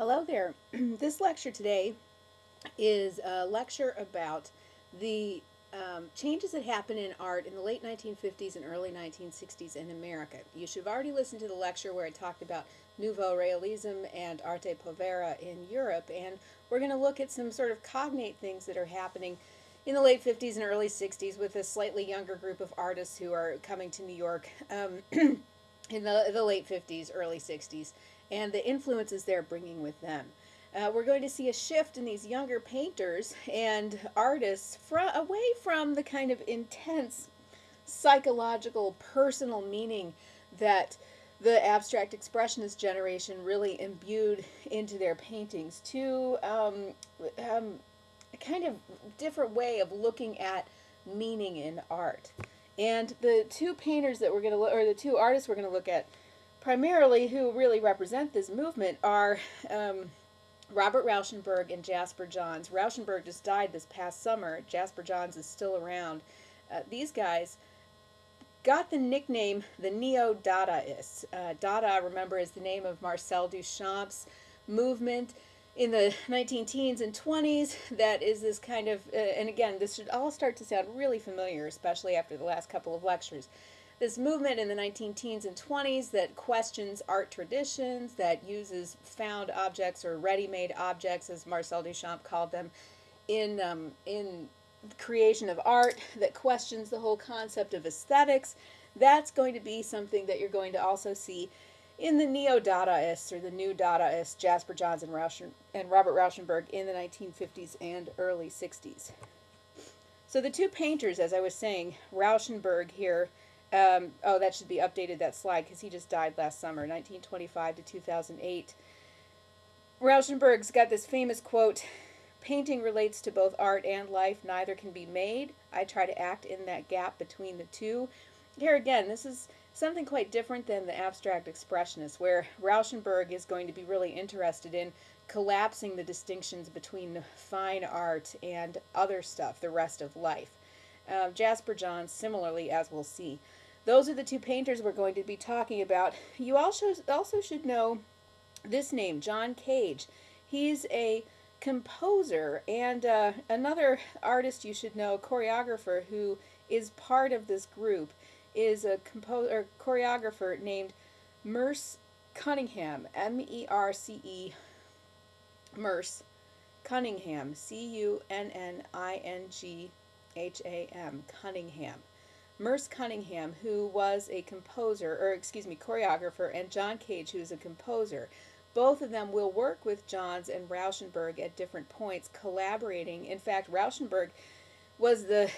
Hello there. this lecture today is a lecture about the um, changes that happened in art in the late 1950s and early 1960s in America. You should have already listened to the lecture where I talked about Nouveau Realism and Arte Povera in Europe, and we're going to look at some sort of cognate things that are happening in the late 50s and early 60s with a slightly younger group of artists who are coming to New York um, in the, the late 50s, early 60s and the influences they're bringing with them. Uh, we're going to see a shift in these younger painters and artists from, away from the kind of intense psychological, personal meaning that the abstract expressionist generation really imbued into their paintings to um, um, a kind of different way of looking at meaning in art. And the two painters that we're going to look, or the two artists we're going to look at primarily who really represent this movement are um, Robert Rauschenberg and Jasper Johns. Rauschenberg just died this past summer. Jasper Johns is still around. Uh, these guys got the nickname the Neo-Dadaists. Uh, Dada, remember, is the name of Marcel Duchamp's movement in the 19 teens and 20s that is this kind of, uh, and again, this should all start to sound really familiar, especially after the last couple of lectures this movement in the 19 teens and 20s that questions art traditions, that uses found objects or ready-made objects, as Marcel Duchamp called them, in, um, in creation of art, that questions the whole concept of aesthetics. That's going to be something that you're going to also see in the neo-Dadaists or the new Dadaists, Jasper Johns and, Rauschen, and Robert Rauschenberg in the 1950s and early 60s. So the two painters, as I was saying, Rauschenberg here, um, oh, that should be updated, that slide, because he just died last summer, 1925 to 2008. Rauschenberg's got this famous quote, painting relates to both art and life, neither can be made. I try to act in that gap between the two. Here again, this is something quite different than the abstract expressionists, where Rauschenberg is going to be really interested in collapsing the distinctions between fine art and other stuff, the rest of life. Uh, Jasper Johns, similarly, as we'll see. Those are the two painters we're going to be talking about. You also, also should know this name, John Cage. He's a composer and uh, another artist you should know, choreographer, who is part of this group, is a composer choreographer named Merce Cunningham, M-E-R-C-E, Merce Cunningham, C-U-N-N-I-N-G-H-A-M, Cunningham. Merce Cunningham, who was a composer, or excuse me, choreographer, and John Cage, who's a composer. Both of them will work with Johns and Rauschenberg at different points, collaborating. In fact, Rauschenberg was the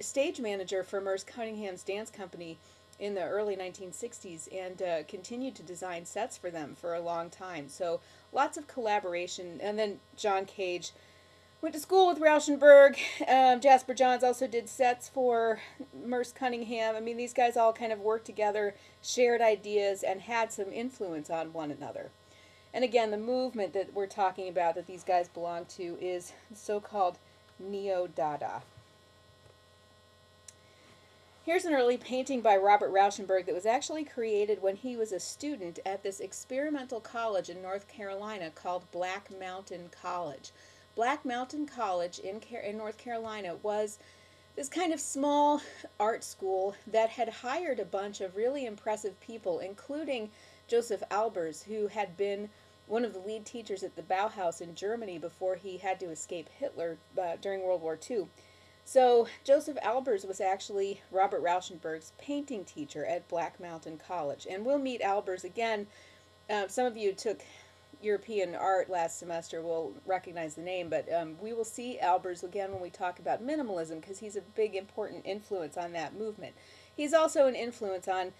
stage manager for Merce Cunningham's dance company in the early 1960s and uh, continued to design sets for them for a long time. So lots of collaboration. And then John Cage Went to school with Rauschenberg. Um, Jasper Johns also did sets for Merce Cunningham. I mean, these guys all kind of worked together, shared ideas, and had some influence on one another. And again, the movement that we're talking about that these guys belong to is so-called Neo-Dada. Here's an early painting by Robert Rauschenberg that was actually created when he was a student at this experimental college in North Carolina called Black Mountain College. Black Mountain College in, in North Carolina was this kind of small art school that had hired a bunch of really impressive people, including Josef Albers, who had been one of the lead teachers at the Bauhaus in Germany before he had to escape Hitler uh, during World War II. So Josef Albers was actually Robert Rauschenberg's painting teacher at Black Mountain College. And we'll meet Albers again. Uh, some of you took European art last semester will recognize the name, but um, we will see Albers again when we talk about minimalism because he's a big important influence on that movement. He's also an influence on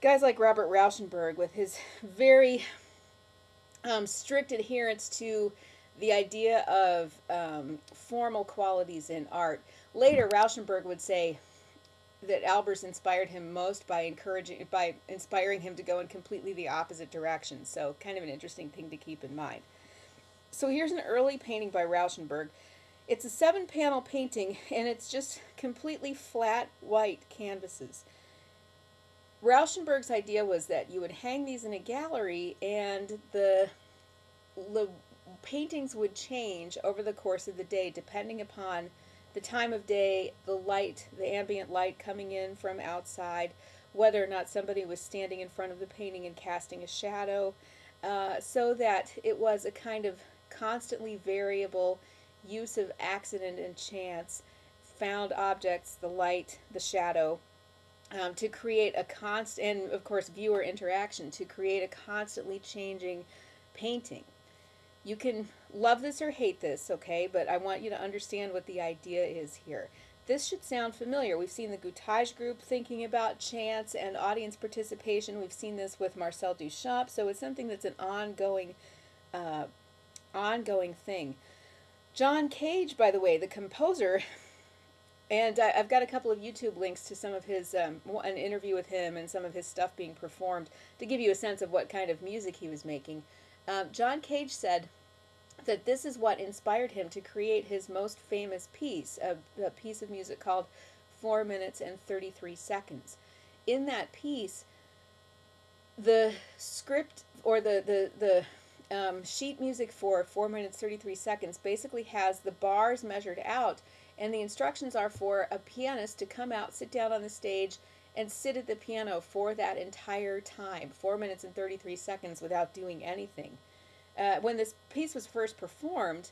guys like Robert Rauschenberg with his very um, strict adherence to the idea of um, formal qualities in art. Later, Rauschenberg would say, that Albers inspired him most by encouraging by inspiring him to go in completely the opposite direction. So kind of an interesting thing to keep in mind. So here's an early painting by Rauschenberg. It's a seven panel painting and it's just completely flat white canvases. Rauschenberg's idea was that you would hang these in a gallery and the the paintings would change over the course of the day depending upon the time of day, the light, the ambient light coming in from outside, whether or not somebody was standing in front of the painting and casting a shadow, uh, so that it was a kind of constantly variable use of accident and chance, found objects, the light, the shadow, um, to create a constant, and of course, viewer interaction, to create a constantly changing painting. You can love this or hate this, okay, but I want you to understand what the idea is here. This should sound familiar. We've seen the Gutai group thinking about chance and audience participation. We've seen this with Marcel Duchamp, so it's something that's an ongoing, uh, ongoing thing. John Cage, by the way, the composer, and I, have got a couple of YouTube links to some of his, um, an interview with him and some of his stuff being performed to give you a sense of what kind of music he was making. Um, John Cage said that this is what inspired him to create his most famous piece, a, a piece of music called 4 minutes and 33 seconds. In that piece, the script or the, the, the um, sheet music for 4 minutes 33 seconds basically has the bars measured out and the instructions are for a pianist to come out sit down on the stage and sit at the piano for that entire time 4 minutes and 33 seconds without doing anything uh, when this piece was first performed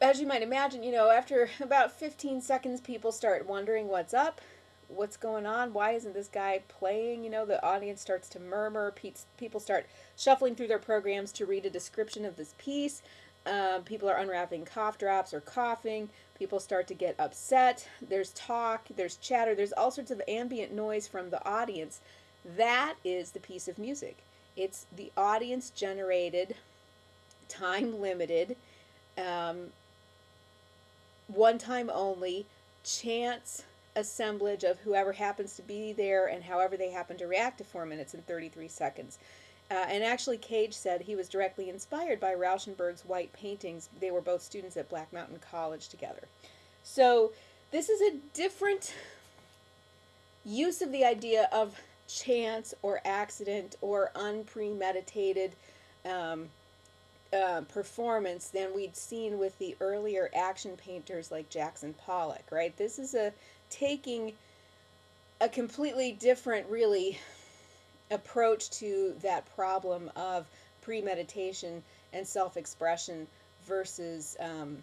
as you might imagine you know after about 15 seconds people start wondering what's up what's going on? Why isn't this guy playing? You know, the audience starts to murmur. People start shuffling through their programs to read a description of this piece. Um, people are unwrapping cough drops or coughing. People start to get upset. There's talk, there's chatter, there's all sorts of ambient noise from the audience. That is the piece of music. It's the audience generated, time limited, um, one time only, chance assemblage of whoever happens to be there and however they happen to react to 4 minutes and 33 seconds. Uh, and actually, Cage said he was directly inspired by Rauschenberg's white paintings. They were both students at Black Mountain College together. So, this is a different use of the idea of chance or accident or unpremeditated um, uh, performance than we'd seen with the earlier action painters like Jackson Pollock, right? This is a taking a completely different, really, approach to that problem of premeditation and self-expression versus um,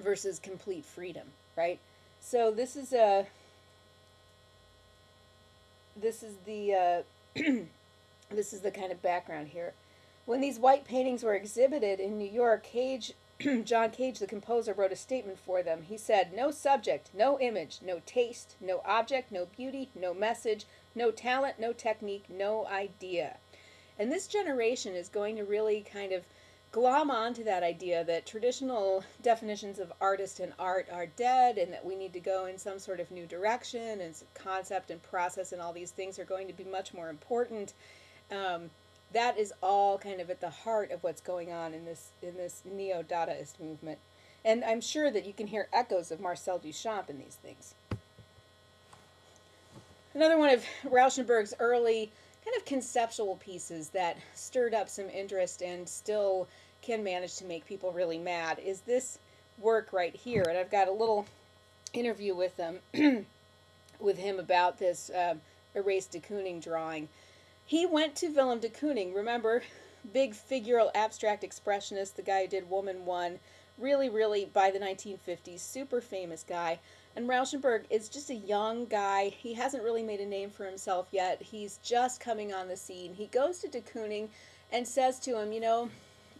versus complete freedom, right? So this is a this is the uh, this is the kind of background here. When these white paintings were exhibited in New York, Cage John Cage, the composer, wrote a statement for them. He said, No subject, no image, no taste, no object, no beauty, no message, no talent, no technique, no idea. And this generation is going to really kind of glom onto that idea that traditional definitions of artist and art are dead and that we need to go in some sort of new direction and concept and process and all these things are going to be much more important. Um, that is all kind of at the heart of what's going on in this in this neo-Dadaist movement. And I'm sure that you can hear echoes of Marcel Duchamp in these things. Another one of Rauschenberg's early kind of conceptual pieces that stirred up some interest and still can manage to make people really mad is this work right here. And I've got a little interview with them with him about this um, erased de Kooning drawing. He went to Willem de Kooning, remember, big figural abstract expressionist, the guy who did Woman One, really, really by the 1950s, super famous guy. And Rauschenberg is just a young guy. He hasn't really made a name for himself yet. He's just coming on the scene. He goes to de Kooning and says to him, you know,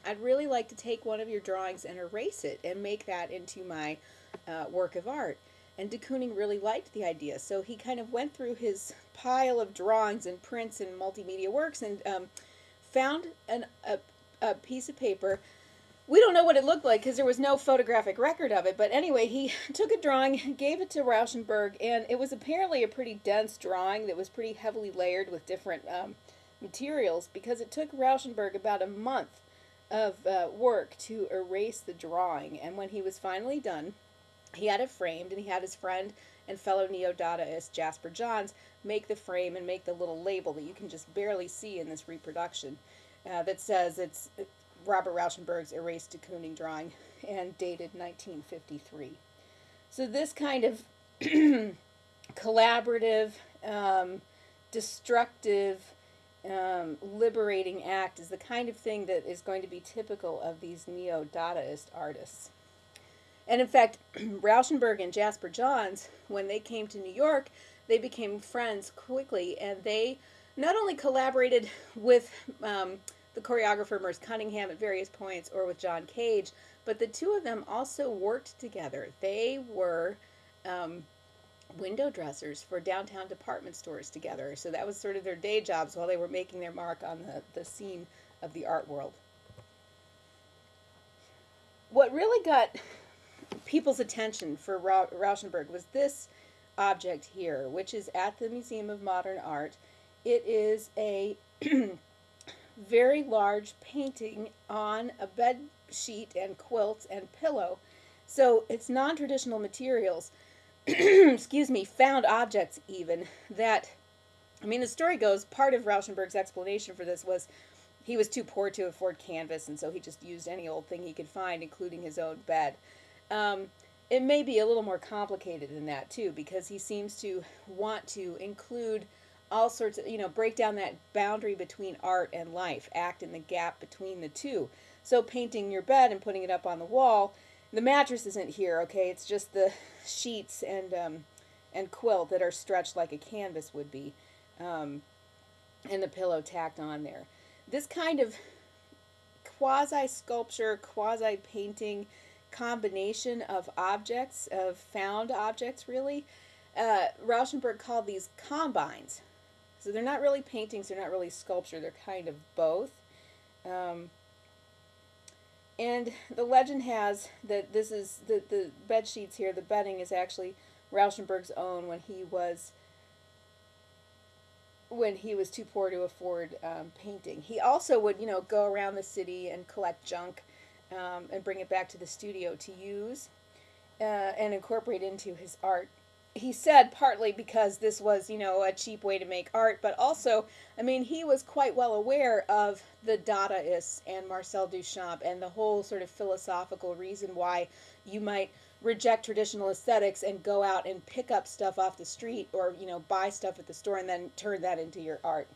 I'd really like to take one of your drawings and erase it and make that into my uh, work of art. And de Kooning really liked the idea, so he kind of went through his pile of drawings and prints and multimedia works and um, found an, a, a piece of paper. We don't know what it looked like because there was no photographic record of it, but anyway, he took a drawing, gave it to Rauschenberg, and it was apparently a pretty dense drawing that was pretty heavily layered with different um, materials because it took Rauschenberg about a month of uh, work to erase the drawing. And when he was finally done, he had it framed, and he had his friend and fellow neo-Dadaist Jasper Johns make the frame and make the little label that you can just barely see in this reproduction. uh, that says it's Robert Rauschenberg's erased de Kooning drawing and dated 1953. So this kind of collaborative, um, destructive, um, liberating act is the kind of thing that is going to be typical of these neo Dadaist artists. And in fact, Rauschenberg and Jasper Johns, when they came to New York, they became friends quickly and they not only collaborated with um, the choreographer Merce Cunningham at various points or with John Cage, but the two of them also worked together. They were um, window dressers for downtown department stores together. So that was sort of their day jobs while they were making their mark on the, the scene of the art world. What really got people's attention for Ra Rauschenberg was this object here, which is at the Museum of Modern Art. It is a very large painting on a bed sheet and quilt and pillow. So it's non-traditional materials, excuse me, found objects even, that, I mean, the story goes, part of Rauschenberg's explanation for this was he was too poor to afford canvas, and so he just used any old thing he could find, including his own bed. Um, it may be a little more complicated than that, too, because he seems to want to include all sorts of, you know, break down that boundary between art and life, act in the gap between the two. So painting your bed and putting it up on the wall, the mattress isn't here, okay? It's just the sheets and um, and quilt that are stretched like a canvas would be, um, and the pillow tacked on there. This kind of quasi sculpture, quasi painting combination of objects, of found objects, really. Uh, Rauschenberg called these combines. So they're not really paintings, they're not really sculpture, they're kind of both. Um, and the legend has that this is the, the bed sheets here, the bedding is actually Rauschenberg's own when he was when he was too poor to afford um, painting. He also would, you know, go around the city and collect junk um, and bring it back to the studio to use uh, and incorporate into his art he said partly because this was, you know, a cheap way to make art, but also, I mean, he was quite well aware of the Dadaists and Marcel Duchamp and the whole sort of philosophical reason why you might reject traditional aesthetics and go out and pick up stuff off the street or, you know, buy stuff at the store and then turn that into your art.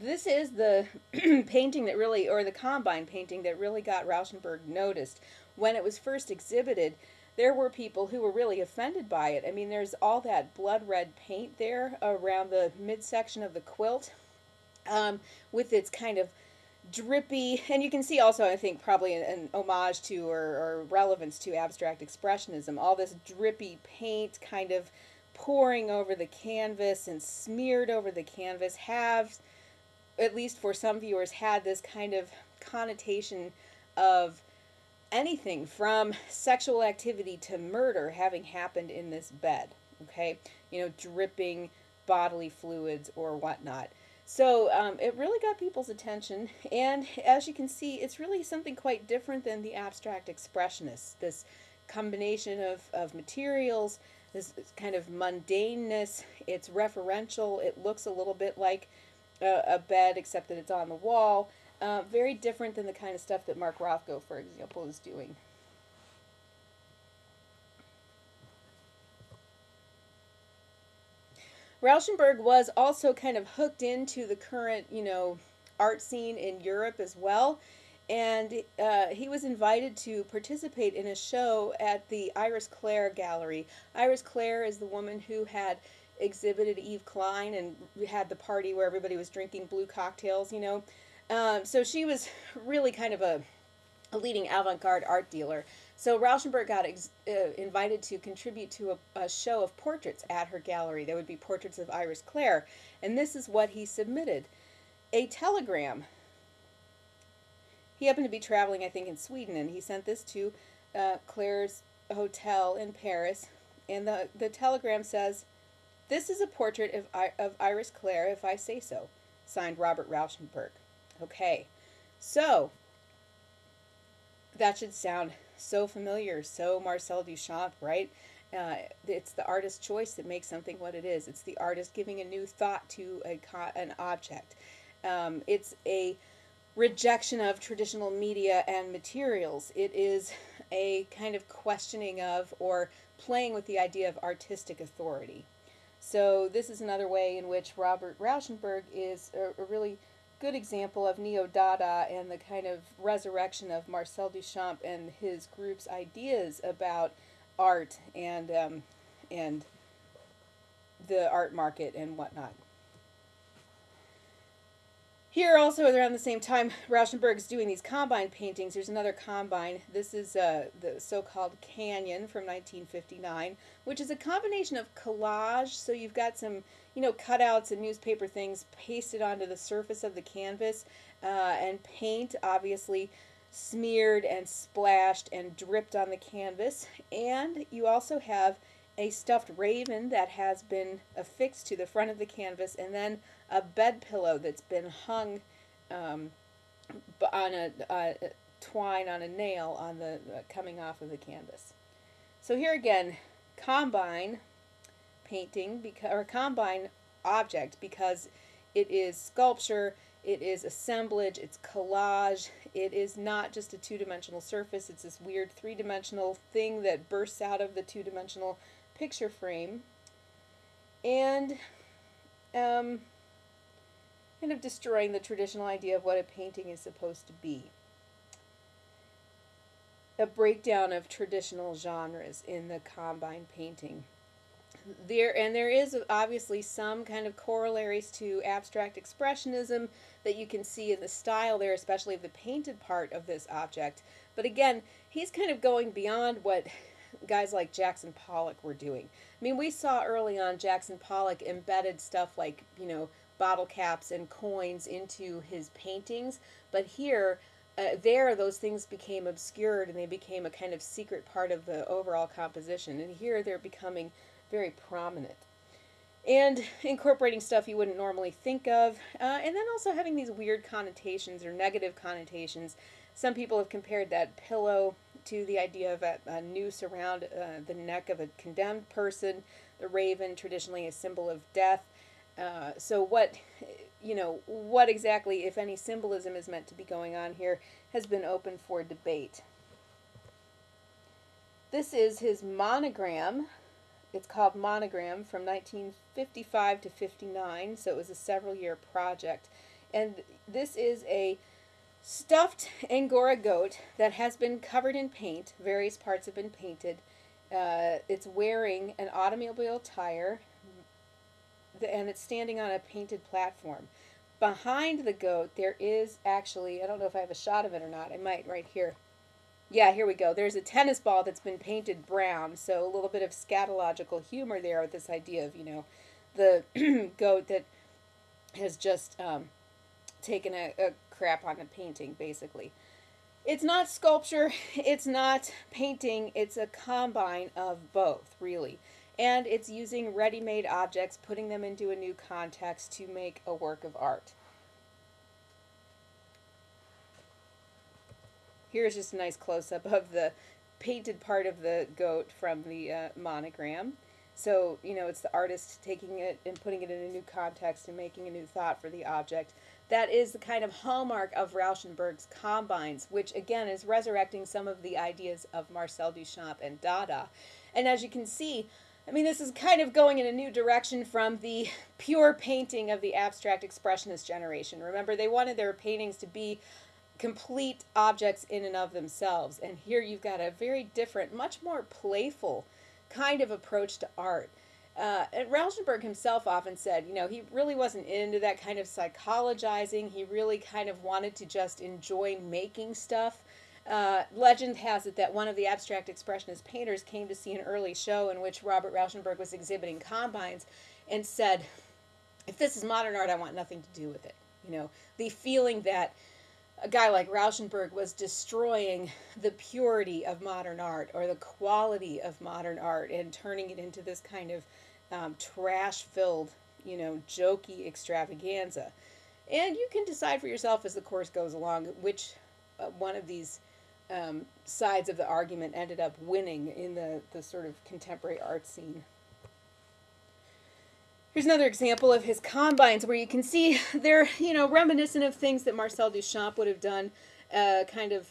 This is the painting that really, or the Combine painting that really got Rauschenberg noticed when it was first exhibited, there were people who were really offended by it. I mean, there's all that blood red paint there around the midsection of the quilt um, with its kind of drippy, and you can see also, I think, probably an, an homage to or, or, relevance to abstract expressionism. All this drippy paint kind of pouring over the canvas and smeared over the canvas have, at least for some viewers, had this kind of connotation of anything from sexual activity to murder having happened in this bed, okay? You know, dripping bodily fluids or whatnot. So um, it really got people's attention, and as you can see, it's really something quite different than the abstract expressionists. This combination of, of materials, this kind of mundaneness, it's referential, it looks a little bit like a, a bed except that it's on the wall. Uh, very different than the kind of stuff that Mark Rothko, for example, is doing. Rauschenberg was also kind of hooked into the current, you know, art scene in Europe as well. And uh, he was invited to participate in a show at the Iris Clert Gallery. Iris Clert is the woman who had exhibited Yves Klein and had the party where everybody was drinking blue cocktails, you know. Um, so she was really kind of a, a leading avant-garde art dealer. So Rauschenberg got uh, invited to contribute to a, a, show of portraits at her gallery. There would be portraits of Iris Clert, and this is what he submitted. A telegram. He happened to be traveling, I think, in Sweden, and he sent this to uh, Clert's hotel in Paris. And the, the telegram says, This is a portrait of, of Iris Clert, if I say so. Signed Robert Rauschenberg. Okay, so that should sound so familiar, so Marcel Duchamp, right? Uh, it's the artist's choice that makes something what it is. It's the artist giving a new thought to a an object. Um, it's a rejection of traditional media and materials. It is a kind of questioning of or playing with the idea of artistic authority. So this is another way in which Robert Rauschenberg is a, a really good example of neo-dada and the kind of resurrection of Marcel Duchamp and his group's ideas about art and um, and the art market and whatnot. Here also around the same time, Rauschenberg is doing these combine paintings. There's another combine. This is uh, the so-called Canyon from 1959, which is a combination of collage. So you've got some, you know, cutouts and newspaper things pasted onto the surface of the canvas, uh, and paint obviously smeared and splashed and dripped on the canvas. And you also have a stuffed raven that has been affixed to the front of the canvas, and then a bed pillow that's been hung um, on a, a, twine on a nail on the uh, coming off of the canvas. So here again, combine painting because or combine object because it is sculpture, it is assemblage, it's collage, it is not just a two-dimensional surface, it's this weird three-dimensional thing that bursts out of the two-dimensional picture frame. And um, kind of destroying the traditional idea of what a painting is supposed to be. A breakdown of traditional genres in the combine painting. There and there is obviously some kind of corollaries to abstract expressionism that you can see in the style there, especially of the painted part of this object. But again, he's kind of going beyond what guys like Jackson Pollock were doing. I mean, we saw early on Jackson Pollock embedded stuff like, you know, bottle caps and coins into his paintings. But here, uh, there, those things became obscured and they became a kind of secret part of the overall composition. And here, they're becoming very prominent. And incorporating stuff you wouldn't normally think of, uh, and then also having these weird connotations or negative connotations. Some people have compared that pillow to the idea of a, a noose around uh, the neck of a condemned person, the raven, traditionally a symbol of death. Uh, so what, you know, what exactly, if any, symbolism is meant to be going on here has been open for debate. This is his monogram. It's called Monogram from 1955 to 59, so it was a several year project. And this is a stuffed Angora goat that has been covered in paint. Various parts have been painted. Uh, it's wearing an automobile tire and it's standing on a painted platform. Behind the goat, there is actually, I don't know if I have a shot of it or not, I might right here. Yeah, here we go. There's a tennis ball that's been painted brown, so a little bit of scatological humor there with this idea of, you know, the goat that has just um, taken a, a crap on a painting, basically. It's not sculpture, it's not painting, it's a combine of both, really and it's using ready-made objects, putting them into a new context to make a work of art. Here's just a nice close-up of the painted part of the goat from the uh, monogram. So, you know, it's the artist taking it and putting it in a new context and making a new thought for the object. That is the kind of hallmark of Rauschenberg's combines, which again is resurrecting some of the ideas of Marcel Duchamp and Dada. And as you can see, I mean, this is kind of going in a new direction from the pure painting of the abstract expressionist generation. Remember, they wanted their paintings to be complete objects in and of themselves. And here you've got a very different, much more playful kind of approach to art. Uh, and Rauschenberg himself often said, you know, he really wasn't into that kind of psychologizing. He really kind of wanted to just enjoy making stuff. Uh, legend has it that one of the abstract expressionist painters came to see an early show in which Robert Rauschenberg was exhibiting combines and said, if this is modern art, I want nothing to do with it. You know, the feeling that a guy like Rauschenberg was destroying the purity of modern art or the quality of modern art and turning it into this kind of um, trash filled, you know, jokey extravaganza. And you can decide for yourself as the course goes along which uh, one of these um, sides of the argument ended up winning in the, the sort of contemporary art scene. Here's another example of his combines where you can see they're, you know, reminiscent of things that Marcel Duchamp would have done, uh, kind of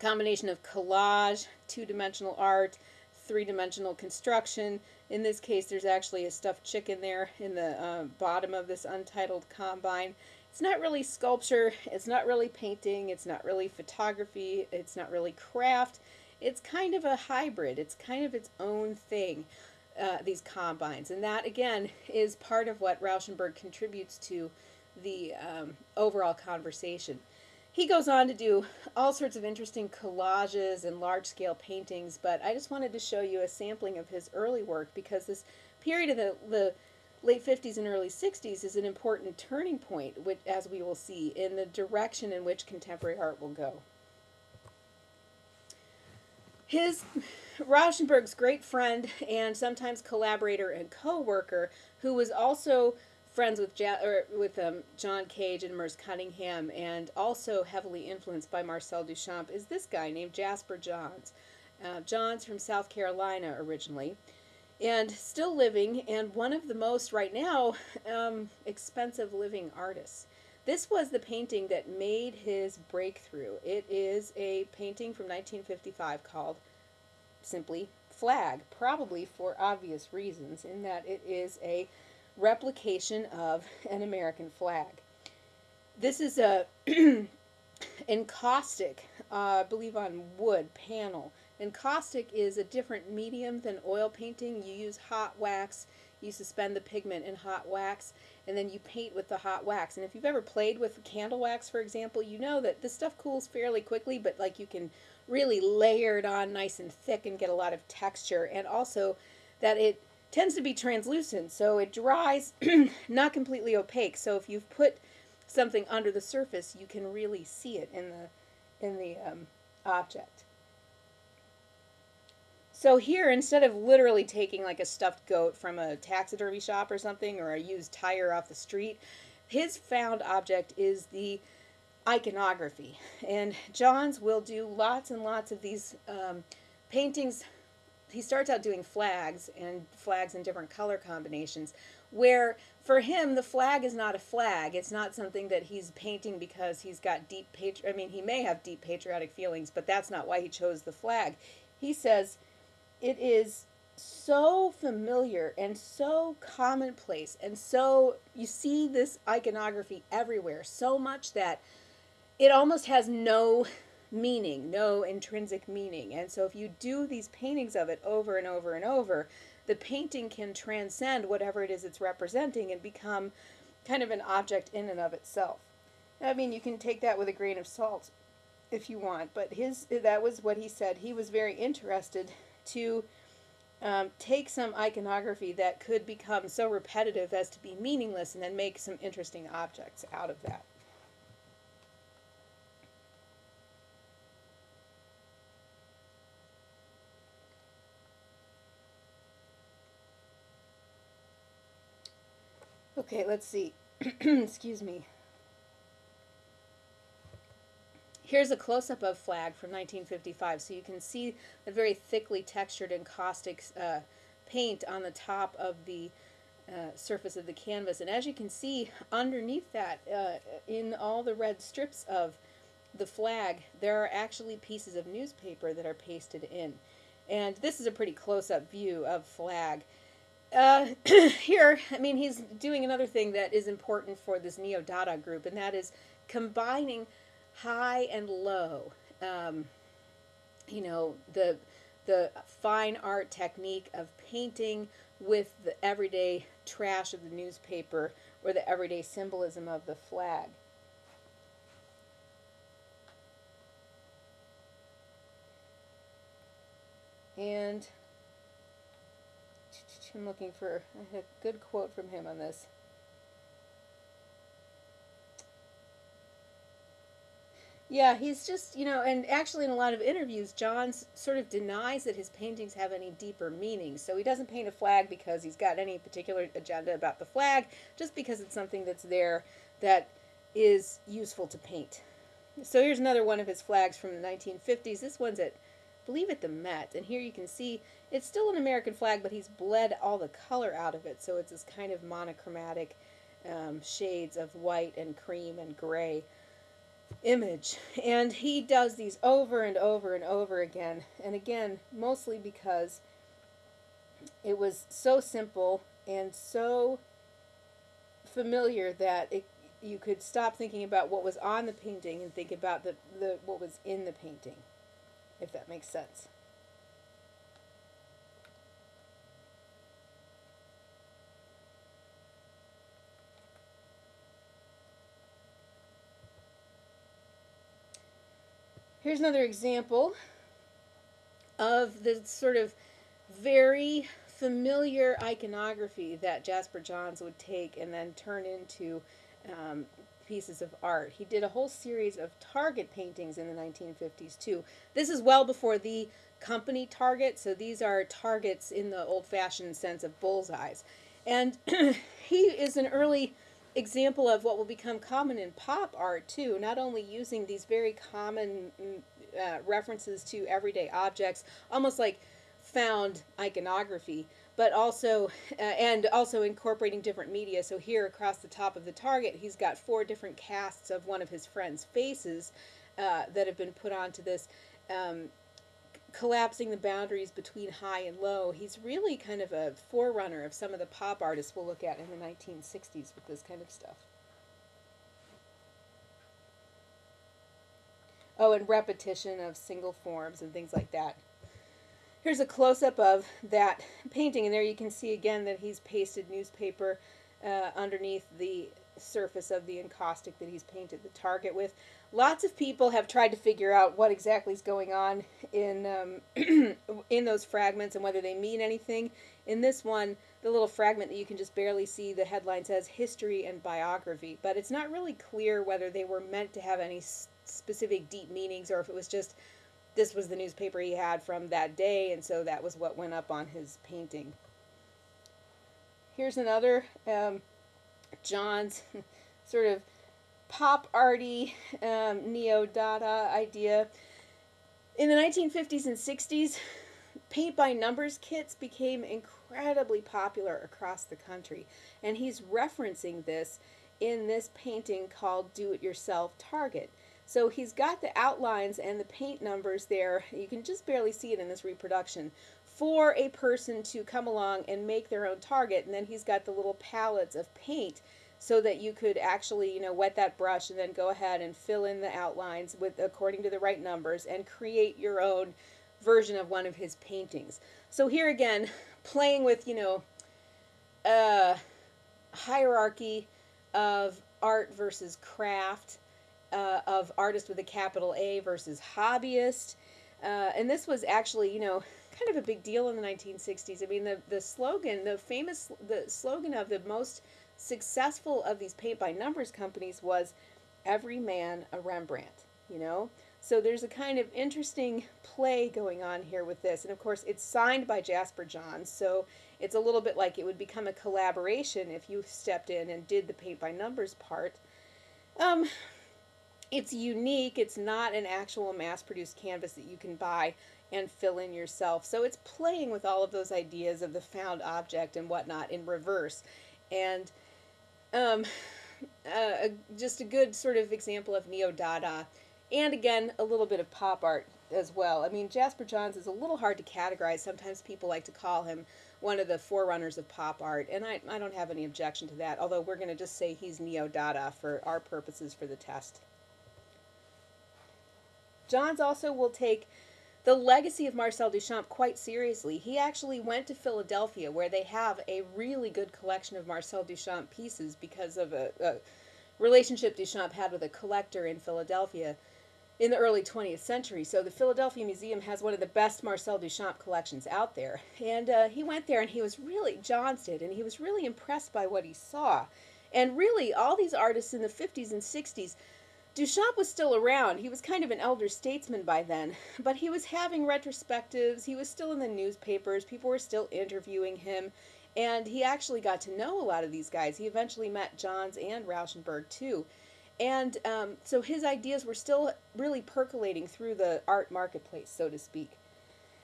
combination of collage, two-dimensional art, three-dimensional construction. In this case, there's actually a stuffed chicken there in the uh, bottom of this untitled combine. It's not really sculpture, it's not really painting, it's not really photography, it's not really craft. It's kind of a hybrid. It's kind of its own thing uh, these combines. And that, again, is part of what Rauschenberg contributes to the um, overall conversation. He goes on to do all sorts of interesting collages and large-scale paintings, but I just wanted to show you a sampling of his early work because this period of the, the late 50s and early 60s is an important turning point, which, as we will see, in the direction in which contemporary art will go. His Rauschenberg's great friend and sometimes collaborator and co-worker, who was also friends with ja with um, John Cage and Merce Cunningham, and also heavily influenced by Marcel Duchamp, is this guy named Jasper Johns. Uh, Johns from South Carolina originally, and still living, and one of the most right now um, expensive living artists. This was the painting that made his breakthrough. It is a painting from 1955 called simply flag, probably for obvious reasons, in that it is a replication of an American flag. This is a encaustic, uh, I believe on wood panel. Encaustic is a different medium than oil painting. You use hot wax, you suspend the pigment in hot wax, and then you paint with the hot wax. And if you've ever played with candle wax, for example, you know that this stuff cools fairly quickly, but like you can really layer it on nice and thick and get a lot of texture. And also that it tends to be translucent, so it dries not completely opaque. So if you've put something under the surface, you can really see it in the in the um, object. So here, instead of literally taking like a stuffed goat from a taxidermy shop or something, or a used tire off the street, his found object is the iconography. And Johns will do lots and lots of these um, paintings. He starts out doing flags and flags in different color combinations, where for him the flag is not a flag. It's not something that he's painting because he's got deep patri- I mean, he may have deep patriotic feelings, but that's not why he chose the flag. He says it is so familiar and so commonplace and so you see this iconography everywhere so much that it almost has no meaning no intrinsic meaning. And so if you do these paintings of it over and over and over the painting can transcend whatever it is it's representing and become kind of an object in and of itself. I mean you can take that with a grain of salt if you want but his that was what he said. He was very interested to um, take some iconography that could become so repetitive as to be meaningless and then make some interesting objects out of that. Okay, let's see. Excuse me. Here's a close-up of flag from 1955, so you can see the very thickly textured encaustic uh, paint on the top of the uh, surface of the canvas. And as you can see, underneath that, uh, in all the red strips of the flag, there are actually pieces of newspaper that are pasted in. And this is a pretty close-up view of flag. Uh, here, I mean, he's doing another thing that is important for this Neo-Dada group, and that is combining high and low. Um, you know, the the fine art technique of painting with the everyday trash of the newspaper or the everyday symbolism of the flag. And I'm looking for a good quote from him on this. Yeah, he's just, you know, and actually in a lot of interviews, Johns sort of denies that his paintings have any deeper meaning. So he doesn't paint a flag because he's got any particular agenda about the flag, just because it's something that's there that is useful to paint. So here's another one of his flags from the 1950s. This one's at, I believe, at the Met. And here you can see it's still an American flag, but he's bled all the color out of it. So it's this kind of monochromatic um, shades of white and cream and gray image. And he does these over and over and over again. And again, mostly because it was so simple and so familiar that it, you could stop thinking about what was on the painting and think about the, the what was in the painting, if that makes sense. Here's another example of the sort of very familiar iconography that Jasper Johns would take and then turn into um, pieces of art. He did a whole series of target paintings in the 1950s too. This is well before the company target, so these are targets in the old-fashioned sense of bullseyes. And he is an early example of what will become common in pop art too, not only using these very common mm, uh, references to everyday objects, almost like found iconography, but also uh, and also incorporating different media. So here across the top of the target, he's got four different casts of one of his friends' faces uh, that have been put onto this. Um, collapsing the boundaries between high and low. He's really kind of a forerunner of some of the pop artists we'll look at in the 1960s with this kind of stuff. Oh, and repetition of single forms and things like that. Here's a close-up of that painting, and there you can see again that he's pasted newspaper uh, underneath the surface of the encaustic that he's painted the target with. Lots of people have tried to figure out what exactly is going on in um, in those fragments and whether they mean anything. In this one, the little fragment that you can just barely see, the headline says history and biography, but it's not really clear whether they were meant to have any specific deep meanings or if it was just this was the newspaper he had from that day and so that was what went up on his painting. Here's another um, John's sort of pop arty um, neo Dada idea. In the 1950s and 60s, paint by numbers kits became incredibly popular across the country, and he's referencing this in this painting called Do It Yourself Target. So he's got the outlines and the paint numbers there. You can just barely see it in this reproduction for a person to come along and make their own target. And then he's got the little palettes of paint so that you could actually, you know, wet that brush and then go ahead and fill in the outlines with according to the right numbers and create your own version of one of his paintings. So here again, playing with, you know, uh, hierarchy of art versus craft uh, of artist with a capital A versus hobbyist. Uh, and this was actually, you know, kind of a big deal in the 1960s. I mean, the, the slogan, the famous, the slogan of the most successful of these paint by numbers companies was every man a Rembrandt, you know? So there's a kind of interesting play going on here with this. And of course, it's signed by Jasper Johns, so it's a little bit like it would become a collaboration if you stepped in and did the paint by numbers part. Um, it's unique. It's not an actual mass-produced canvas that you can buy and fill in yourself. So it's playing with all of those ideas of the found object and whatnot in reverse. And um, uh, just a good sort of example of neo-Dada. And again, a little bit of pop art as well. I mean, Jasper Johns is a little hard to categorize. Sometimes people like to call him one of the forerunners of pop art, and I, I don't have any objection to that, although we're going to just say he's neo-Dada for our purposes for the test. Johns also will take the legacy of Marcel Duchamp quite seriously. He actually went to Philadelphia where they have a really good collection of Marcel Duchamp pieces because of a, a relationship Duchamp had with a collector in Philadelphia in the early 20th century. So the Philadelphia Museum has one of the best Marcel Duchamp collections out there. And uh, he went there and he was really, Johns did, and he was really impressed by what he saw. And really, all these artists in the 50s and 60s Duchamp was still around. He was kind of an elder statesman by then, but he was having retrospectives. He was still in the newspapers. People were still interviewing him, and he actually got to know a lot of these guys. He eventually met Johns and Rauschenberg too. And um, so his ideas were still really percolating through the art marketplace, so to speak.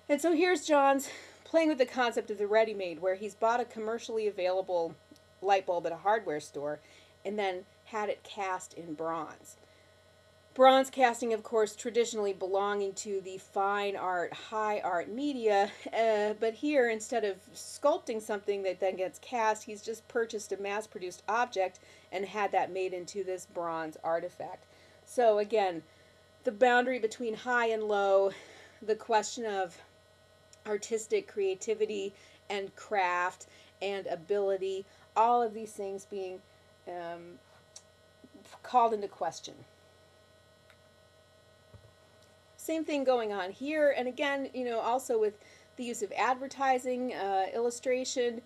And so here's John's playing with the concept of the ready made, where he's bought a commercially available light bulb at a hardware store and then had it cast in bronze. Bronze casting, of course, traditionally belonging to the fine art, high art media, uh, but here, instead of sculpting something that then gets cast, he's just purchased a mass produced object and had that made into this bronze artifact. So, again, the boundary between high and low, the question of artistic creativity and craft and ability, all of these things being um, called into question. Same thing going on here, and again, you know, also with the use of advertising, uh, illustration,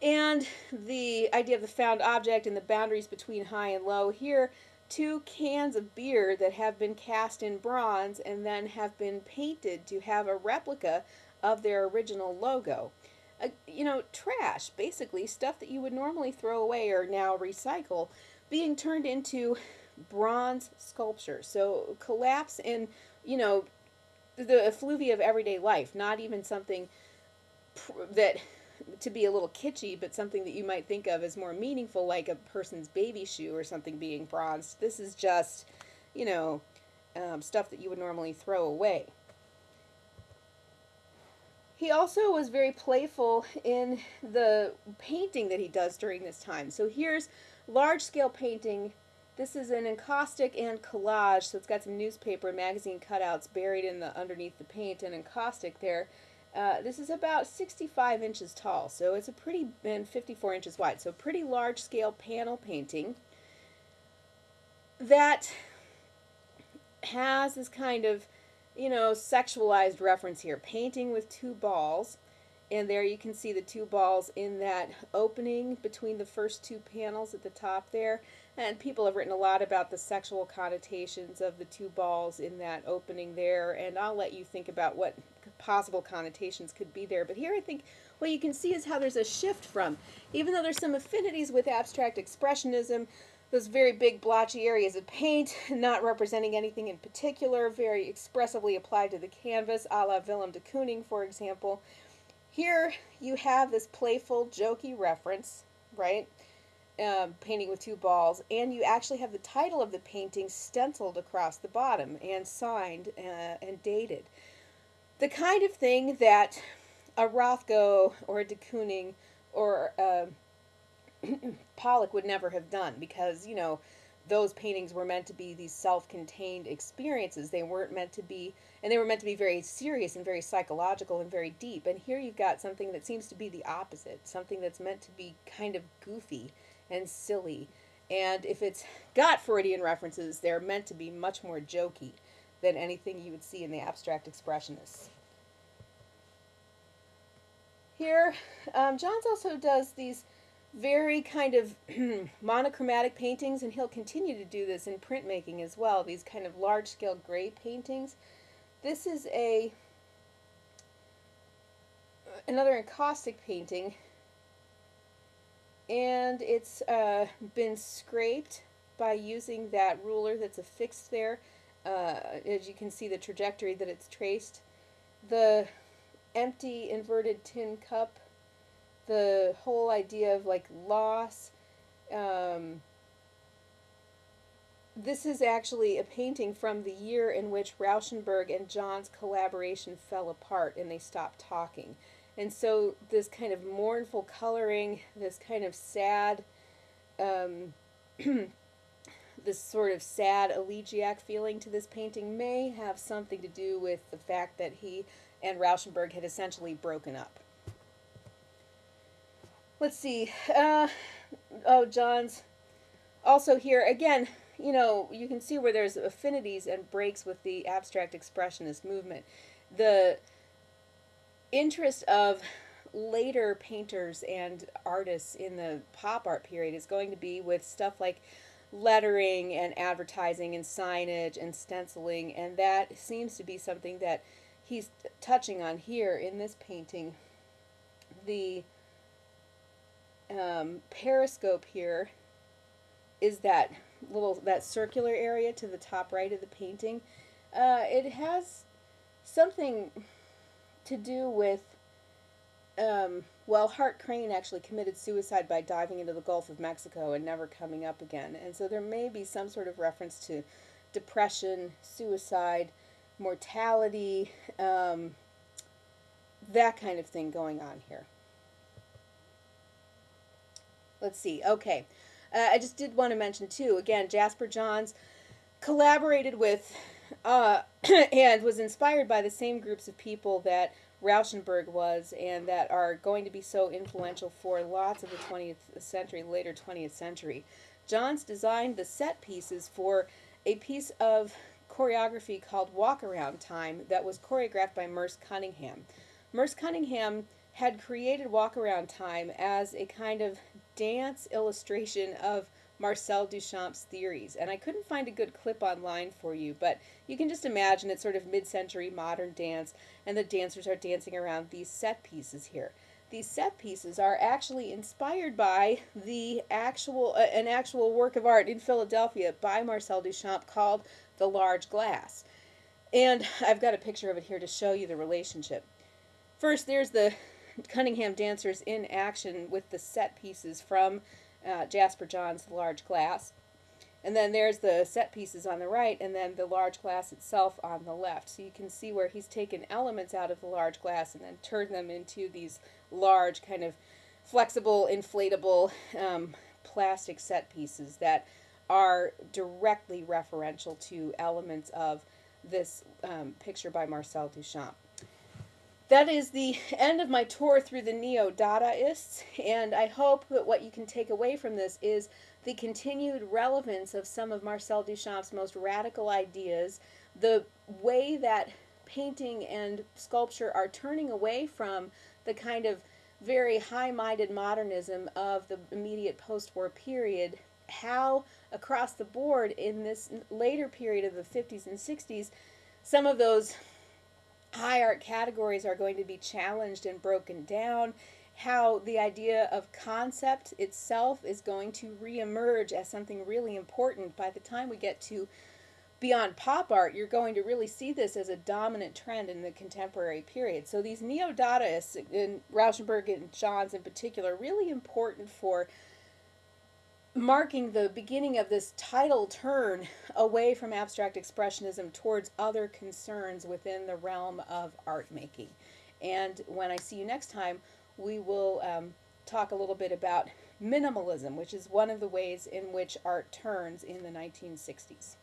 and the idea of the found object and the boundaries between high and low. Here, two cans of beer that have been cast in bronze and then have been painted to have a replica of their original logo. Uh, you know, trash, basically, stuff that you would normally throw away or now recycle, being turned into bronze sculpture. So collapse in you know, the effluvia of everyday life, not even something that to be a little kitschy, but something that you might think of as more meaningful, like a person's baby shoe or something being bronzed. This is just, you know, um, stuff that you would normally throw away. He also was very playful in the painting that he does during this time. So here's large scale painting this is an encaustic and collage, so it's got some newspaper and magazine cutouts buried in the underneath the paint and encaustic there. Uh, this is about 65 inches tall, so it's a pretty, and 54 inches wide, so pretty large scale panel painting that has this kind of, you know, sexualized reference here. Painting with two balls, and there you can see the two balls in that opening between the first two panels at the top there. And people have written a lot about the sexual connotations of the two balls in that opening there, and I'll let you think about what possible connotations could be there. But here I think what you can see is how there's a shift from, even though there's some affinities with abstract expressionism, those very big blotchy areas of paint, not representing anything in particular, very expressively applied to the canvas, a la Willem de Kooning, for example. Here you have this playful, jokey reference, right? Um, painting with two balls, and you actually have the title of the painting stenciled across the bottom and signed uh, and dated. The kind of thing that a Rothko or a de Kooning or uh, Pollock would never have done because, you know, those paintings were meant to be these self-contained experiences. They weren't meant to be, and they were meant to be very serious and very psychological and very deep. And here you've got something that seems to be the opposite, something that's meant to be kind of goofy and silly. And if it's got Freudian references, they're meant to be much more jokey than anything you would see in the abstract expressionists. Here, um, Johns also does these very kind of monochromatic paintings, and he'll continue to do this in printmaking as well, these kind of large-scale gray paintings. This is a another encaustic painting and it's uh, been scraped by using that ruler that's affixed there. Uh, as you can see the trajectory that it's traced. The empty inverted tin cup, the whole idea of like loss. Um, this is actually a painting from the year in which Rauschenberg and Johns' collaboration fell apart and they stopped talking. And so this kind of mournful coloring, this kind of sad, um, this sort of sad elegiac feeling to this painting may have something to do with the fact that he and Rauschenberg had essentially broken up. Let's see. Uh, oh, Johns. Also here, again, you know, you can see where there's affinities and breaks with the abstract expressionist movement. The interest of later painters and artists in the pop art period is going to be with stuff like lettering and advertising and signage and stenciling and that seems to be something that he's touching on here in this painting. The um, periscope here is that little that circular area to the top right of the painting, uh, it has something to do with um, well, Hart Crane actually committed suicide by diving into the Gulf of Mexico and never coming up again. And so there may be some sort of reference to depression, suicide, mortality, um, that kind of thing going on here. Let's see. Okay. Uh, I just did want to mention, too, again, Jasper Johns collaborated with uh, and was inspired by the same groups of people that Rauschenberg was and that are going to be so influential for lots of the 20th century, later 20th century. Johns designed the set pieces for a piece of choreography called Walk Around Time that was choreographed by Merce Cunningham. Merce Cunningham had created Walk Around Time as a kind of dance illustration of Marcel Duchamp's theories. And I couldn't find a good clip online for you, but you can just imagine it's sort of mid century modern dance, and the dancers are dancing around these set pieces here. These set pieces are actually inspired by the actual uh, an actual work of art in Philadelphia by Marcel Duchamp called The Large Glass. And I've got a picture of it here to show you the relationship. First, there's the Cunningham dancers in action with the set pieces from uh, Jasper Johns' large glass. And then there's the set pieces on the right, and then the large glass itself on the left. So you can see where he's taken elements out of the large glass and then turned them into these large, kind of flexible, inflatable um, plastic set pieces that are directly referential to elements of this um, picture by Marcel Duchamp that is the end of my tour through the neo-Dadaists, and I hope that what you can take away from this is the continued relevance of some of Marcel Duchamp's most radical ideas, the way that painting and sculpture are turning away from the kind of very high-minded modernism of the immediate post-war period, how across the board in this later period of the 50s and 60s, some of those high art categories are going to be challenged and broken down, how the idea of concept itself is going to reemerge as something really important by the time we get to beyond pop art, you're going to really see this as a dominant trend in the contemporary period. So these neo-Dadaists, in Rauschenberg and Johns in particular, really important for marking the beginning of this tidal turn away from abstract expressionism towards other concerns within the realm of art making. And when I see you next time, we will um, talk a little bit about minimalism, which is one of the ways in which art turns in the 1960s.